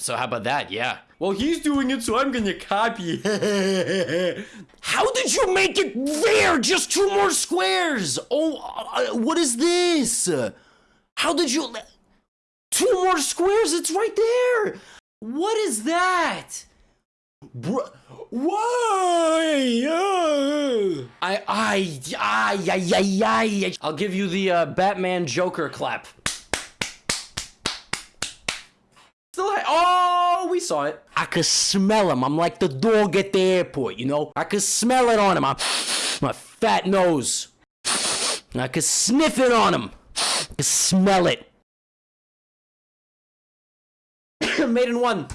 So how about that? Yeah. Well, he's doing it, so I'm gonna copy. how did you make it there? Just two more squares. Oh, uh, what is this? How did you? Two more squares. It's right there. What is that? Bro, why? Uh, I, I, I, I, I, I. I'll give you the uh, Batman Joker clap. Saw it. I could smell him. I'm like the dog at the airport, you know. I could smell it on him. I'm, my fat nose. I could sniff it on him. I could smell it. Made in one.